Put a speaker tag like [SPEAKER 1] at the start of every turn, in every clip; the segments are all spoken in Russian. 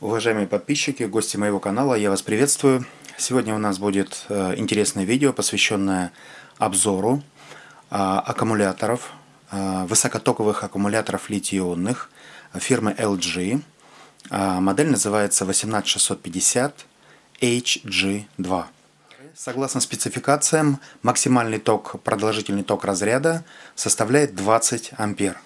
[SPEAKER 1] Уважаемые подписчики, гости моего канала, я вас приветствую. Сегодня у нас будет э, интересное видео, посвященное обзору э, аккумуляторов, э, высокотоковых аккумуляторов литий-ионных фирмы LG. Модель называется 18650 HG2. Согласно спецификациям, максимальный ток, продолжительный ток разряда составляет 20 ампер.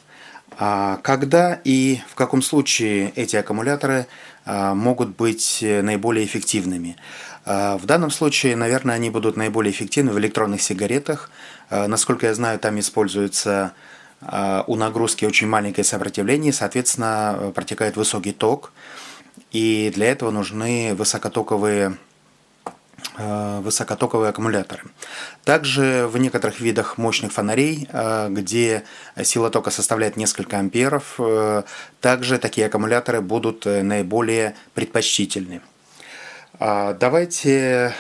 [SPEAKER 1] А когда и в каком случае эти аккумуляторы а, могут быть э, наиболее эффективными? А, в данном случае, наверное, они будут наиболее эффективны в электронных сигаретах. Насколько я знаю, там используется у нагрузки очень маленькое сопротивление, соответственно, протекает высокий ток. И для этого нужны высокотоковые Э, высокотоковые аккумуляторы. Также в некоторых видах мощных фонарей, э, где сила тока составляет несколько амперов, э, также такие аккумуляторы будут наиболее предпочтительны. А, давайте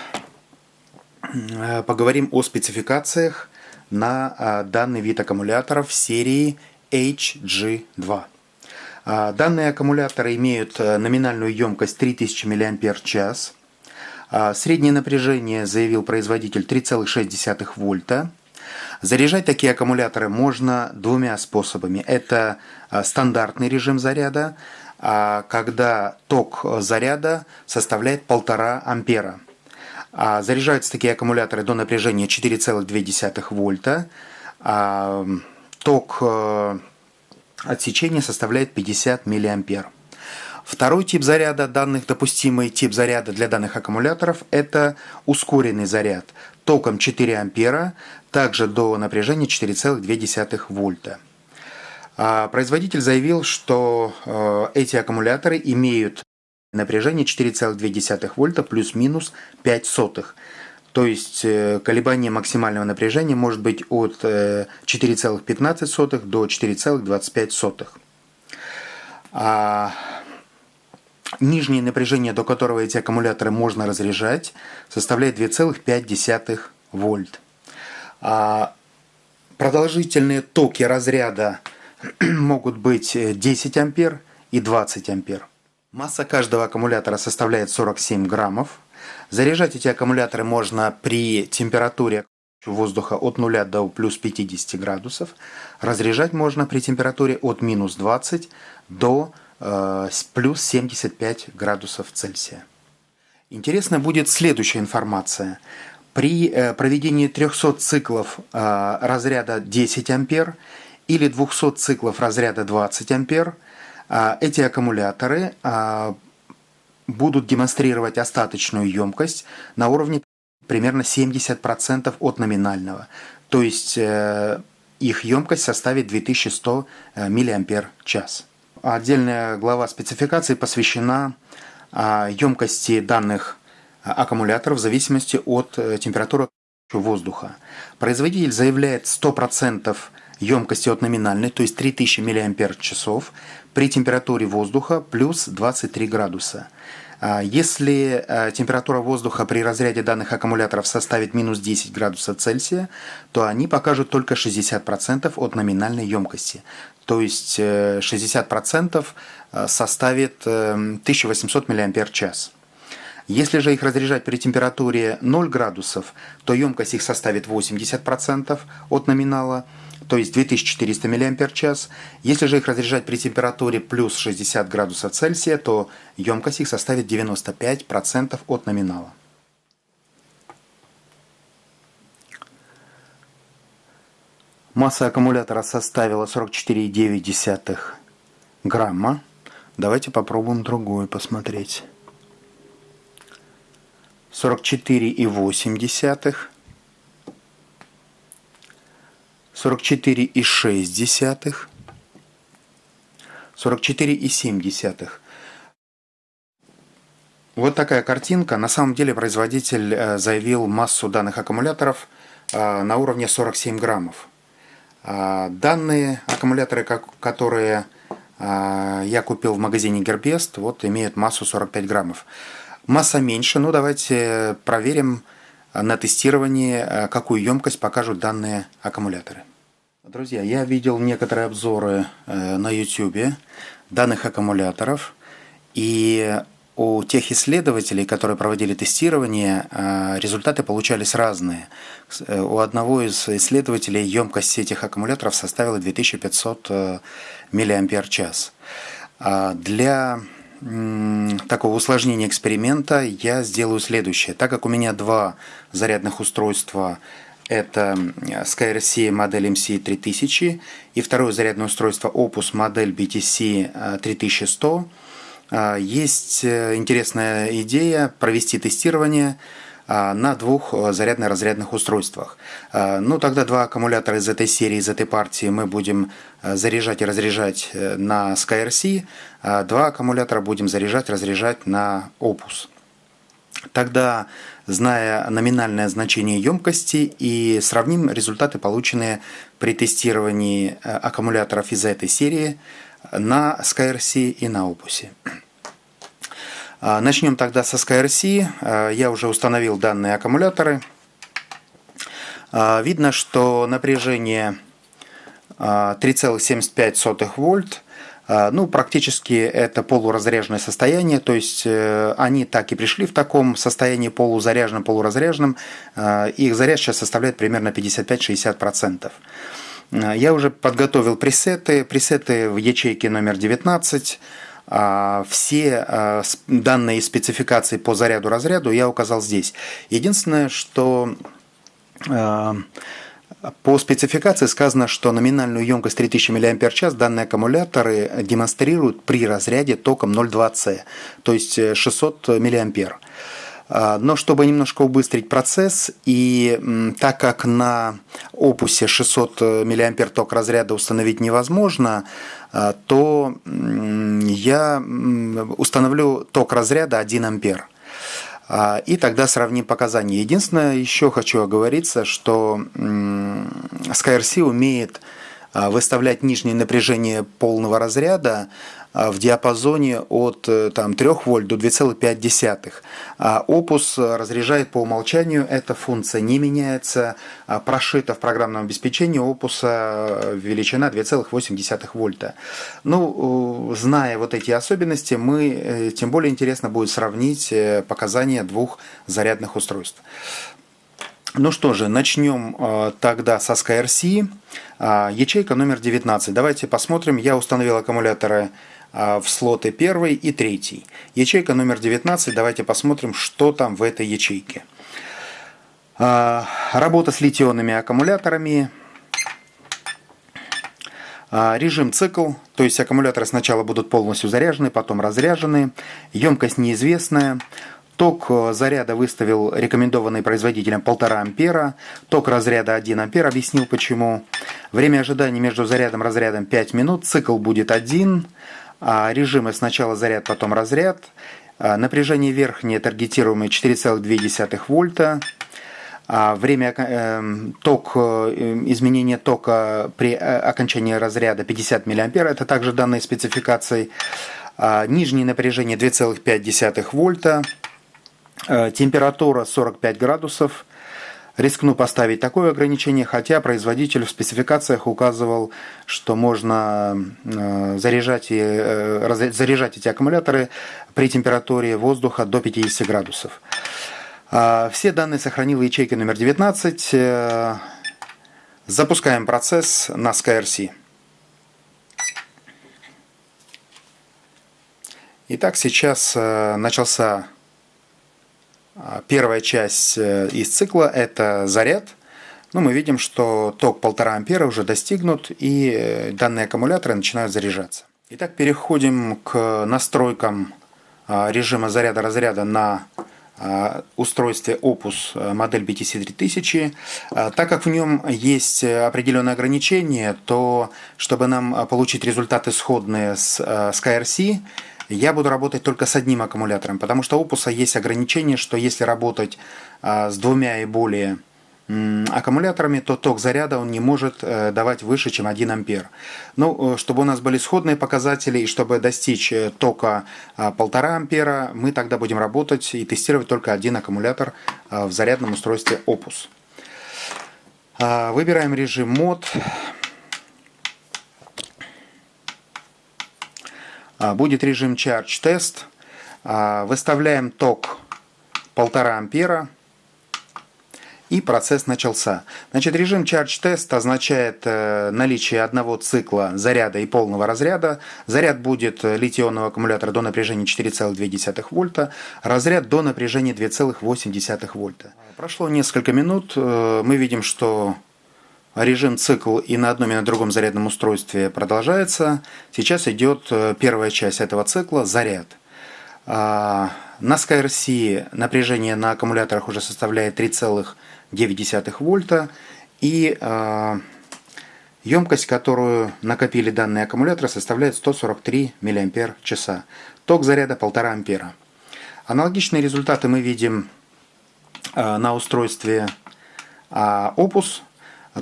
[SPEAKER 1] поговорим о спецификациях на данный вид аккумуляторов серии HG2. А, данные аккумуляторы имеют номинальную емкость 3000 мАч, среднее напряжение, заявил производитель, 3,6 вольта. Заряжать такие аккумуляторы можно двумя способами. Это а, стандартный режим заряда, а, когда ток заряда составляет 1,5 ампера. Заряжаются такие аккумуляторы до напряжения 4,2 вольта. Ток отсечения составляет 50 миллиампер. Второй тип заряда данных, допустимый тип заряда для данных аккумуляторов, это ускоренный заряд током 4 ампера, также до напряжения 4,2 вольта. А производитель заявил, что э, эти аккумуляторы имеют напряжение 4,2 вольта плюс-минус 5 сотых. То есть э, колебание максимального напряжения может быть от 4,15 э, до 4,25. Нижнее напряжение, до которого эти аккумуляторы можно разряжать, составляет 2,5 вольт. А продолжительные токи разряда могут быть 10 ампер и 20 ампер. Масса каждого аккумулятора составляет 47 граммов. Заряжать эти аккумуляторы можно при температуре воздуха от 0 до плюс 50 градусов. Разряжать можно при температуре от минус 20 до Э, плюс 75 градусов Цельсия. Интересна будет следующая информация. При э, проведении 300 циклов э, разряда 10 ампер или 200 циклов разряда 20 ампер эти аккумуляторы будут демонстрировать остаточную емкость на уровне примерно 70% от номинального. То есть их емкость составит 2100 мАч. Отдельная глава спецификации посвящена емкости данных аккумуляторов в зависимости от э, температуры воздуха. Производитель заявляет 100% емкости от номинальной, то есть 3000 мАч при температуре воздуха плюс 23 градуса. А если э, температура воздуха при разряде данных аккумуляторов составит минус 10 градусов Цельсия, то они покажут только 60% от номинальной емкости. То есть 60% э, э, составит 1800 мАч. Если же их разряжать при температуре 0 градусов, то емкость их составит 80% от номинала, то есть 2400 мАч. Если же их разряжать при температуре плюс 60 градусов Цельсия, то емкость их составит 95% от номинала. Масса аккумулятора составила 44,9 грамма. Давайте попробуем другую посмотреть. 44,8 44,6, 44,7. Вот такая картинка. На самом деле производитель э, заявил массу данных аккумуляторов э, на уровне 47 граммов. А данные аккумуляторы, которые э, я купил в магазине Gearbest, вот имеют массу 45 граммов. Масса меньше, ну давайте проверим на тестировании, какую емкость покажут данные аккумуляторы. Друзья, я видел некоторые обзоры э, на YouTube данных аккумуляторов. И у тех исследователей, которые проводили тестирование, результаты получались разные. У одного из исследователей емкость этих аккумуляторов составила 2500 мАч. Для такого усложнения эксперимента я сделаю следующее. Так как у меня два зарядных устройства, это SkyRC модель MC3000 и второе зарядное устройство Opus модель BTC 3100, есть э, интересная идея провести тестирование а, на двух э, зарядно-разрядных устройствах. А, ну, тогда два аккумулятора из этой серии, из этой партии мы будем э, заряжать и разряжать на SkyRC, а два аккумулятора будем заряжать, разряжать на Opus. Тогда, зная номинальное значение емкости, и сравним результаты, полученные при тестировании аккумуляторов из этой серии на SkyRC и на Opus. А, начнем тогда со SkyRC. А, я уже установил данные аккумуляторы. А, видно, что напряжение 3,75 вольт. Ну, практически это полуразряженное состояние, то есть э, они так и пришли в таком состоянии полузаряженном, полуразряженном. Их заряд сейчас составляет примерно 55-60%. Я уже подготовил пресеты. Пресеты в ячейке номер 19. А, все а, данные спецификации по заряду-разряду я указал здесь. Единственное, что а, по спецификации сказано, что номинальную емкость 3000 мАч данные аккумуляторы демонстрируют при разряде током 0,2C, то есть 600 мА. Но чтобы немножко убыстрить процесс, и так как на опусе 600 мА ток разряда установить невозможно, а, то я установлю ток разряда 1 ампер. А, и тогда сравним показания. Единственное, еще хочу оговориться, что SkyRC умеет а, выставлять нижнее напряжение полного разряда а, в диапазоне от э, там, 3 вольт до 2,5. А Opus разряжает по умолчанию, эта функция не меняется, а прошита в программном обеспечении э, величина 2,8 вольта. Ну, зная вот эти особенности, мы, э, тем более интересно будет сравнить показания двух зарядных устройств. Ну что же, начнем тогда со SkyRC. Ячейка номер 19. Давайте посмотрим. Я установил аккумуляторы а, в слоты первый и третий. Ячейка номер 19. Давайте посмотрим, что там в этой ячейке. А, работа с литионными аккумуляторами. А, режим цикл, то есть аккумуляторы сначала будут полностью заряжены, потом разряжены. Емкость неизвестная. Ток э, заряда выставил рекомендованный производителем 1,5 ампера. Ток разряда 1 ампер, объяснил почему. Время ожидания между зарядом и разрядом 5 минут. Цикл будет 1. А, режимы сначала заряд, потом разряд. А, напряжение верхнее таргетируемое 4,2 вольта. А, время э, ток, э, изменение тока при э, окончании разряда 50 мА. Это также данные спецификации. Нижнее напряжение 2,5 вольта. Температура 45 градусов. Рискну поставить такое ограничение, хотя производитель в спецификациях указывал, что можно э, заряжать, и, э, заряжать эти аккумуляторы при температуре воздуха до 50 градусов. А, все данные сохранил в ячейке номер 19. Э, запускаем процесс на SkyRC. Итак, сейчас начался первая часть э, из цикла – это заряд. Ну, мы видим, что ток 1,5 ампера уже достигнут, и э, данные аккумуляторы начинают заряжаться. Итак, переходим к настройкам а, режима заряда-разряда на а, устройстве Opus э, модель BTC 3000. Так как в нем есть определенные ограничения, то чтобы нам получить результаты сходные с SkyRC, я буду работать только с одним аккумулятором, потому что у Opus есть ограничение, что если работать а, с двумя и более аккумуляторами, то ток заряда он не может э, давать выше, чем 1 ампер. Ну, э, чтобы у нас были сходные показатели и чтобы достичь э, тока 1,5 ампера, мы тогда будем работать и тестировать только один аккумулятор в зарядном устройстве Opus. Выбираем режим мод. Будет режим Charge Test. А, выставляем ток 1,5 ампера. И процесс начался. Значит, режим Charge Test означает э, наличие одного цикла заряда и полного разряда. Заряд будет литионного аккумулятора до напряжения 4,2 вольта, разряд до напряжения 2,8 вольта. Прошло несколько минут, э, мы видим, что режим цикл и на одном и на другом зарядном устройстве продолжается. Сейчас идет э, первая часть этого цикла – заряд. А, на SkyRC напряжение на аккумуляторах уже составляет 3,9 вольта. И емкость, которую накопили данные аккумуляторы, составляет 143 мАч. Ток заряда 1,5 ампера. Аналогичные результаты мы видим а, на устройстве а, Opus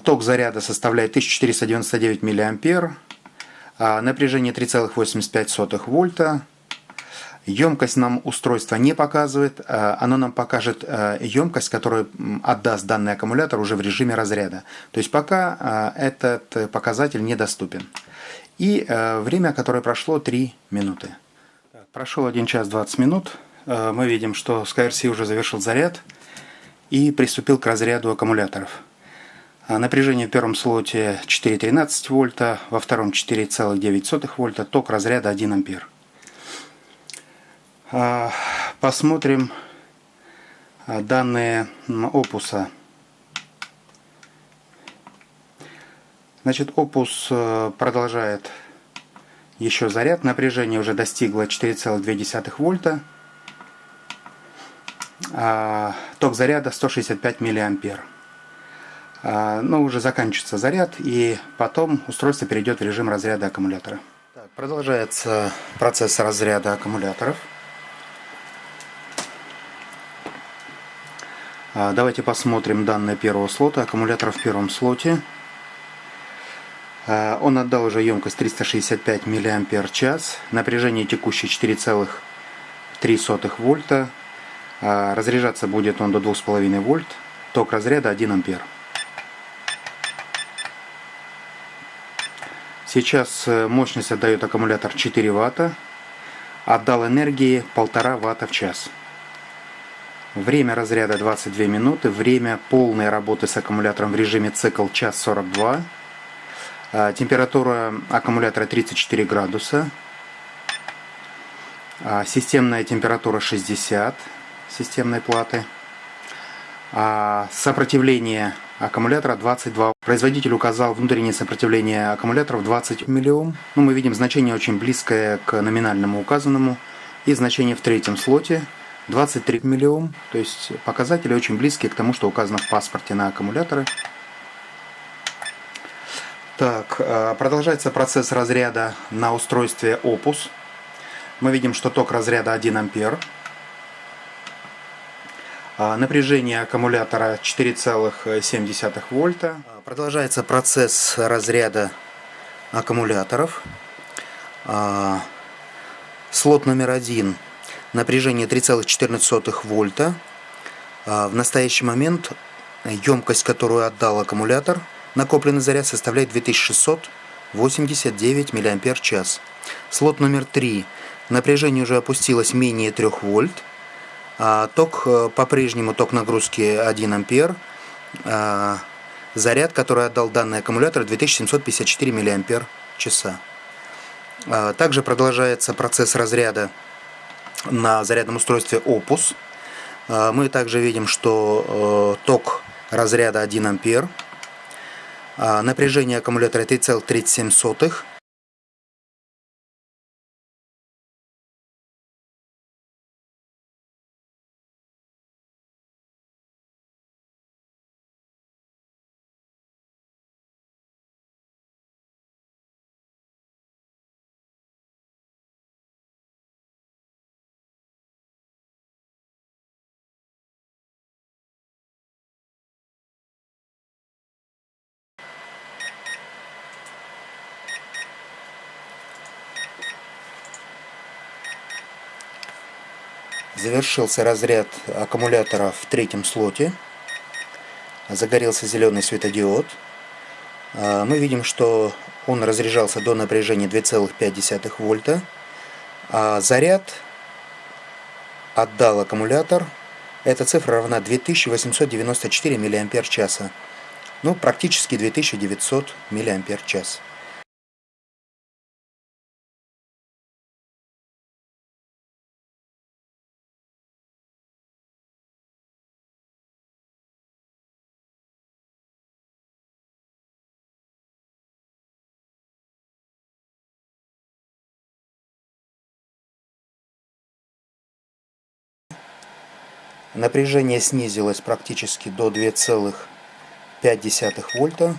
[SPEAKER 1] Ток заряда составляет 1499 мА, а напряжение 3,85 вольта. Емкость нам устройство не показывает, а оно нам покажет а, емкость, которую отдаст данный аккумулятор уже в режиме разряда. То есть пока этот показатель недоступен. И время, которое прошло 3 минуты. Прошел 1 час 20 минут. Мы видим, что SkyRC уже завершил заряд и приступил к разряду аккумуляторов. А напряжение в первом слоте 4,13 вольта, во втором 4,9 вольта, ток разряда 1 ампер. А, посмотрим а, данные опуса. Значит, опус э, продолжает еще заряд. Напряжение уже достигло 4,2 вольта. Ток заряда 165 миллиампер. А, но уже заканчивается заряд, и потом устройство перейдет в режим разряда аккумулятора. Так, продолжается процесс разряда аккумуляторов. А, давайте посмотрим данные первого слота. Аккумулятор в первом слоте. А, он отдал уже емкость 365 мАч. Напряжение текущее 4,3 вольта. Разряжаться будет он до 2,5 вольт. Ток разряда 1 ампер. Сейчас э, мощность отдает аккумулятор 4 Вт. Отдал энергии 1,5 Вт в час. Время разряда 22 минуты. Время полной работы с аккумулятором в режиме цикл час 42. А, температура аккумулятора 34 градуса. А, системная температура 60 системной платы. А, сопротивление аккумулятора 22. Производитель указал внутреннее сопротивление аккумуляторов 20 миллиом. Ну, мы видим значение очень близкое к номинальному указанному. И значение в третьем слоте 23 миллиом. То есть показатели очень близкие к тому, что указано в паспорте на аккумуляторы. Так, э, продолжается процесс разряда на устройстве Opus. Мы видим, что ток разряда 1 ампер. А, напряжение аккумулятора 4,7 вольта. А, продолжается процесс разряда аккумуляторов. А, слот номер один. Напряжение 3,14 вольта. В настоящий момент емкость, которую отдал аккумулятор, накопленный заряд составляет 2689 мАч. Слот номер 3. Напряжение уже опустилось менее 3 вольт. А, ток э, по-прежнему ток нагрузки 1 ампер. А, заряд, который отдал данный аккумулятор, 2754 мАч. А, также продолжается процесс разряда на зарядном устройстве Opus. Мы также видим, что э, ток разряда 1 ампер. Напряжение аккумулятора 3,37 Завершился разряд аккумулятора в третьем слоте. Загорелся зеленый светодиод. А, мы видим, что он разряжался до напряжения 2,5 вольта. А заряд отдал аккумулятор. Эта цифра равна 2894 мАч. Ну, практически 2900 мАч. Напряжение снизилось практически до 2,5 вольта.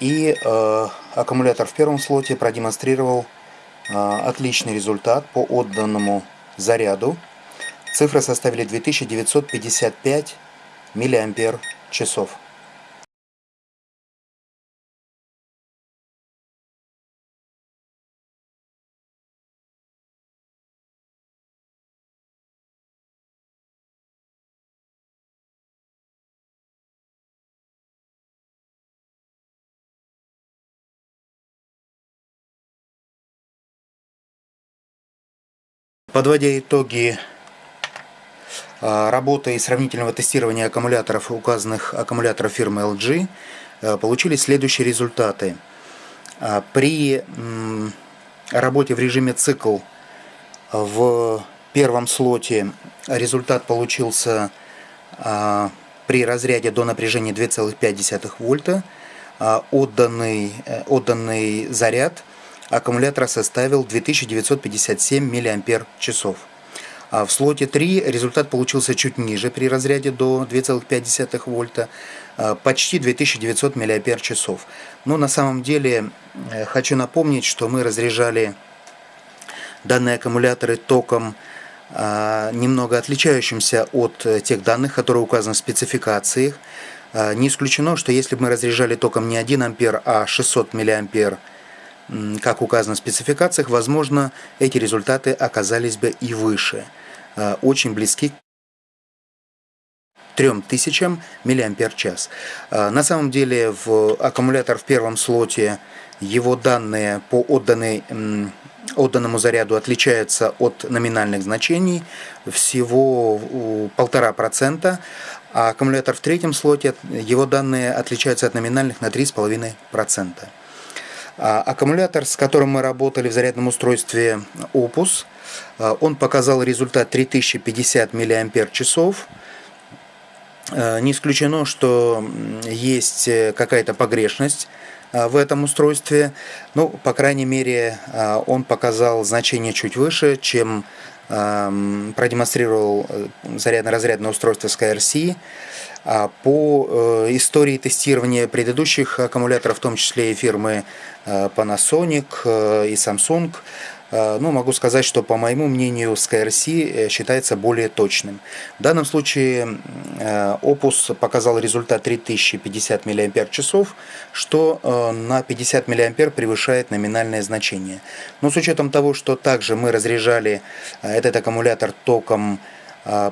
[SPEAKER 1] И э, аккумулятор в первом слоте продемонстрировал э, отличный результат по отданному заряду. Цифры составили 2955 миллиампер часов. Подводя итоги а, работы и сравнительного тестирования аккумуляторов, указанных аккумуляторов фирмы LG, а, получились следующие результаты. А, при работе в режиме цикл в первом слоте результат получился при разряде до напряжения 2,5 вольта. Отданный, э, отданный заряд аккумулятора составил 2957 мАч. А в слоте 3 результат получился чуть ниже при разряде до 2,5 вольта, а, почти 2900 мАч. Но на самом деле э, хочу напомнить, что мы разряжали данные аккумуляторы током а, немного отличающимся от э, тех данных, которые указаны в спецификациях. А, не исключено, что если бы мы разряжали током не 1 ампер, а 600 миллиампер как указано в спецификациях, возможно, эти результаты оказались бы и выше, э, очень близки к 3000 мАч. Э, на самом деле в аккумулятор в первом слоте его данные по отданной, отданному заряду отличаются от номинальных значений всего полтора процента, а аккумулятор в третьем слоте его данные отличаются от номинальных на 3,5%. А, аккумулятор, с которым мы работали в зарядном устройстве Opus, а, он показал результат 3050 мАч. Не исключено, что есть э, какая-то погрешность а, в этом устройстве. Ну, по крайней мере, он показал значение чуть выше, чем продемонстрировал э, зарядно-разрядное устройство SkyRC. А по э, истории тестирования предыдущих аккумуляторов, в том числе и фирмы э, Panasonic и Samsung, ну, могу сказать, что, по моему мнению, SkyRC считается более точным. В данном случае Opus показал результат 3050 мАч, что на 50 мА превышает номинальное значение. Но с учетом того, что также мы разряжали этот аккумулятор током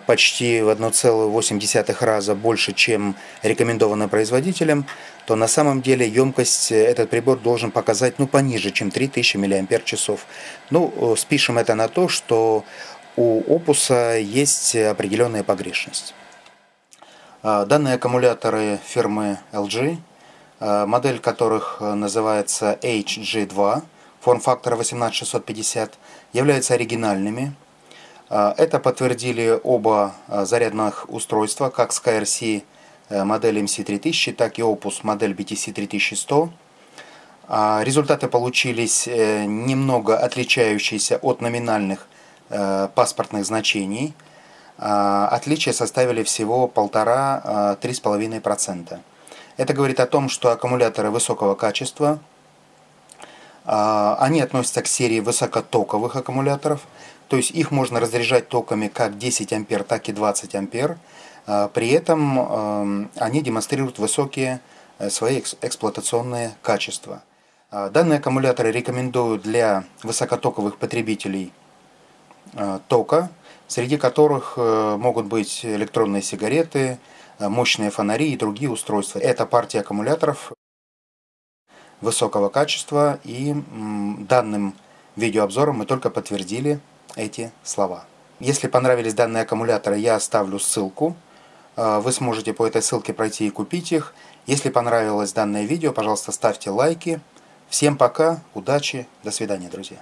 [SPEAKER 1] почти в 1,8 раза больше, чем рекомендовано производителем, то на самом деле емкость э, этот прибор должен показать ну, пониже, чем 3000 мАч. Ну, э, спишем это на то, что у опуса есть определенная погрешность. А, данные аккумуляторы фирмы LG, а, модель которых называется HG2, форм-фактора 18650, являются оригинальными. А, это подтвердили оба а, зарядных устройства, как SkyRC э, модель MC3000, так и Opus модель BTC3100. А, результаты получились э, немного отличающиеся от номинальных э, паспортных значений. Отличия составили всего 1,5-3,5%. Это говорит о том, что аккумуляторы высокого качества, они относятся к серии высокотоковых аккумуляторов, то есть их можно разряжать токами как 10 ампер, так и 20 ампер. А, при этом эм, они демонстрируют высокие э, свои эксплуатационные качества. А, данные аккумуляторы рекомендую для высокотоковых потребителей э, тока, среди которых э, могут быть электронные сигареты, мощные фонари и другие устройства. Это партия аккумуляторов высокого качества и данным видеообзором мы только подтвердили эти слова. Если понравились данные аккумуляторы, я оставлю ссылку. Э, вы сможете по этой ссылке пройти и купить их. Если понравилось данное видео, пожалуйста, ставьте лайки. Всем пока, удачи, до свидания, друзья.